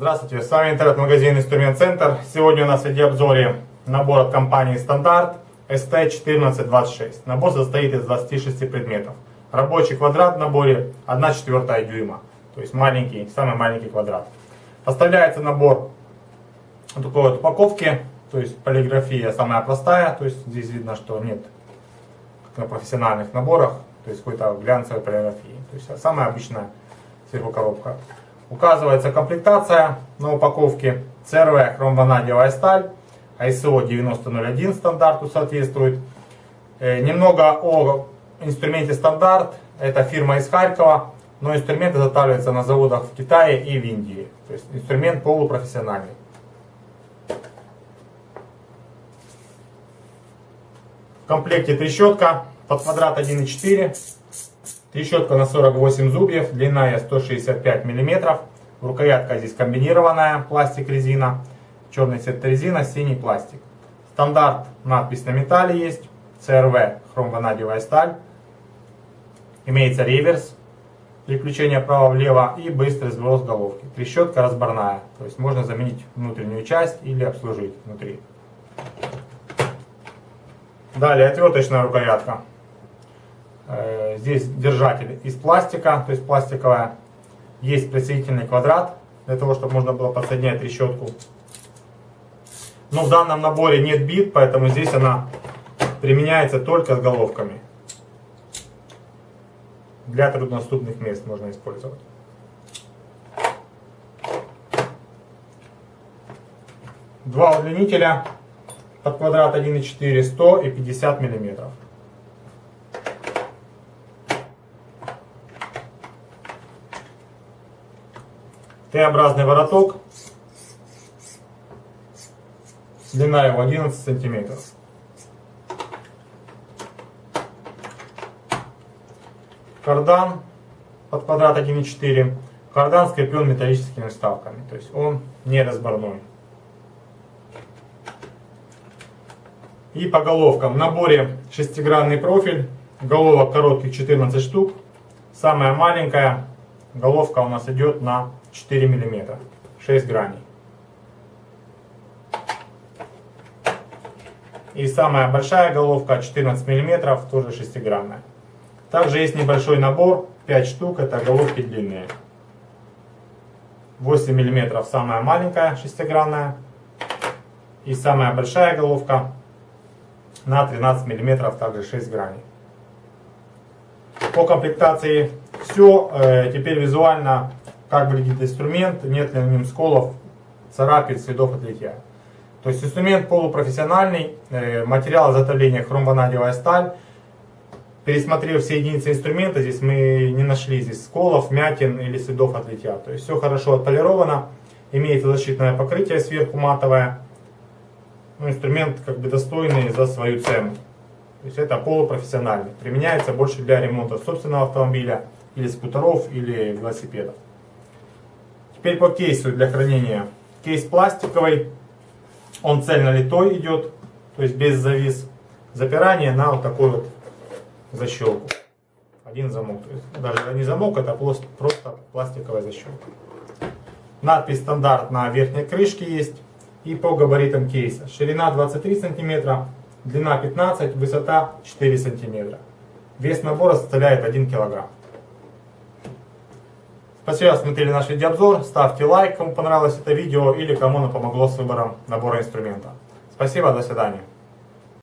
Здравствуйте, с вами интернет-магазин Инструмент Центр. Сегодня у нас в видеообзоре набор от компании Стандарт ST1426. Набор состоит из 26 предметов. Рабочий квадрат в наборе 1 четвертая дюйма, то есть маленький, самый маленький квадрат. Поставляется набор в такой вот упаковки, то есть полиграфия самая простая, то есть здесь видно, что нет как на профессиональных наборах, то есть какой-то глянцевой полиграфии. То есть самая обычная сверху коробка. Указывается комплектация на упаковке. CRV хромванадиевая сталь. ISO 9001 стандарту соответствует. Э, немного о инструменте стандарт. Это фирма из Харькова. Но инструмент изготавливается на заводах в Китае и в Индии. То есть инструмент полупрофессиональный. В комплекте трещотка под квадрат 1,4 Трещотка на 48 зубьев, длинная 165 мм. Рукоятка здесь комбинированная, пластик-резина. Черный цвет резина, синий пластик. Стандарт, надпись на металле есть. CRV, хромванадиевая сталь. Имеется реверс, переключение вправо-влево и быстрый сброс головки. Трещотка разборная, то есть можно заменить внутреннюю часть или обслужить внутри. Далее отверточная рукоятка. Э, здесь держатель из пластика, то есть пластиковая. Есть присоединительный квадрат, для того, чтобы можно было подсоединять решетку. Но в данном наборе нет бит, поэтому здесь она применяется только с головками. Для труднодоступных мест можно использовать. Два удлинителя под квадрат 1,4, 100 и 50 миллиметров. Т-образный вороток. Длина его 11 сантиметров. Кардан под квадрат 1,4. Кардан скреплен металлическими вставками, то есть он не разборной. И по головкам. В наборе шестигранный профиль. Головок коротких 14 штук. Самая маленькая головка у нас идет на 4 мм, 6 граней. И самая большая головка 14 мм, тоже шестигранная. Также есть небольшой набор, 5 штук, это головки длинные. 8 мм самая маленькая шестигранная. И самая большая головка на 13 мм, также 6 граней. По комплектации все. Э, теперь визуально как выглядит инструмент, нет ли на нем сколов, царапин, следов от литья. То есть инструмент полупрофессиональный, э, материал изготовления хромванадиевая сталь. Пересмотрев все единицы инструмента, здесь мы не нашли здесь сколов, мятин или следов от литья. То есть все хорошо отполировано, имеется защитное покрытие сверху матовое. Ну, инструмент как бы достойный за свою цену. То есть это полупрофессиональный. Применяется больше для ремонта собственного автомобиля, или скутеров, или велосипедов. Теперь по кейсу для хранения. Кейс пластиковый, он цельно литой идет, то есть без завис. Запирание на вот такой вот защелку. Один замок. То есть даже не замок, это просто, пластиковая защелка. Надпись стандарт на верхней крышке есть. И по габаритам кейса. Ширина 23 сантиметра, длина 15, высота 4 сантиметра. Вес набора составляет 1 килограмм. Спасибо, смотрели наш видеообзор. Ставьте лайк, кому понравилось это видео или кому оно помогло с выбором набора инструмента. Спасибо, до свидания.